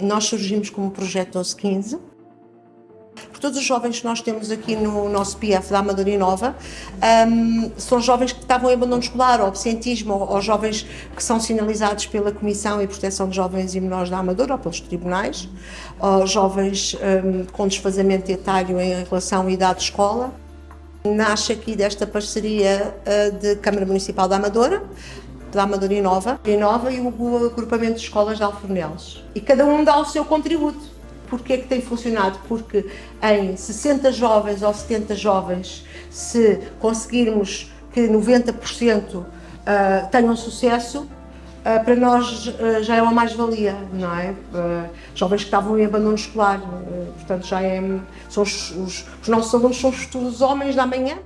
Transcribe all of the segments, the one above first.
Nós surgimos como projeto 1215. Por todos os jovens que nós temos aqui no nosso PF da Amadora Nova, um, são jovens que estavam em abandono escolar, ou absentismo, ou, ou, jovens que são sinalizados pela Comissão e Proteção de Jovens e Menores da Amadora, ou pelos tribunais, ou jovens um, com desfazamento etário em relação à idade de escola. Nasce aqui desta parceria uh, de Câmara Municipal da Amadora, da Amadora Inova, Inova e o agrupamento de escolas de Alfornelos. E cada um dá o seu contributo. Porquê é que tem funcionado? Porque em 60 jovens ou 70 jovens, se conseguirmos que 90% uh, tenham sucesso, uh, para nós uh, já é uma mais-valia, não é? jovens que estavam em abandono escolar, portanto já é, são os, os, os nossos alunos são os, os homens da manhã.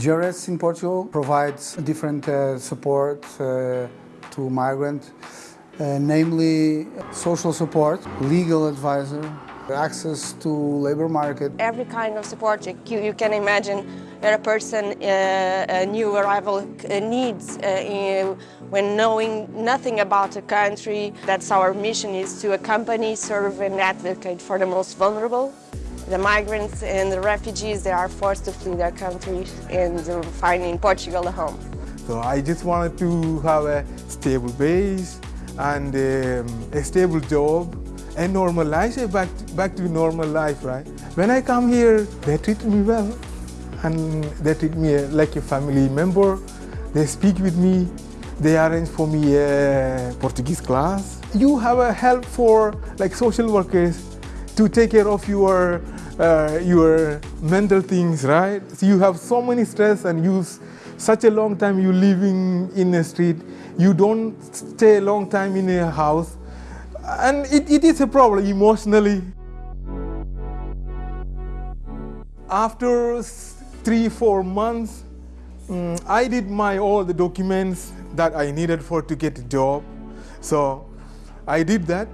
JRS in Portugal provides different uh, support uh, to migrants, uh, namely social support, legal advisor, access to labor market. Every kind of support you, you can imagine that a person, uh, a new arrival uh, needs uh, when knowing nothing about a country. That's our mission is to accompany, serve and advocate for the most vulnerable the migrants and the refugees, they are forced to flee their country and uh, find in Portugal a home. So I just wanted to have a stable base and um, a stable job and normal life, eh, back, back to normal life, right? When I come here, they treat me well and they treat me uh, like a family member. They speak with me, they arrange for me a Portuguese class. You have a help for like social workers to take care of your uh, your mental things, right? So you have so many stress and you such a long time you living in a street, you don't stay a long time in a house, and it, it is a problem emotionally. After three, four months, um, I did my all the documents that I needed for to get a job. So I did that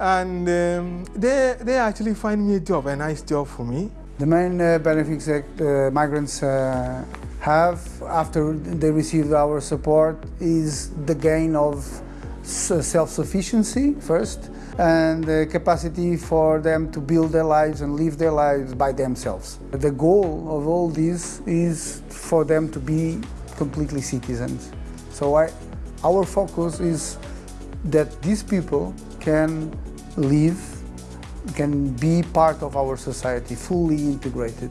and um, they, they actually find me a job, a nice job for me. The main uh, benefits that uh, migrants uh, have after they receive our support is the gain of self-sufficiency first and the capacity for them to build their lives and live their lives by themselves. The goal of all this is for them to be completely citizens. So I, our focus is that these people can live, can be part of our society, fully integrated.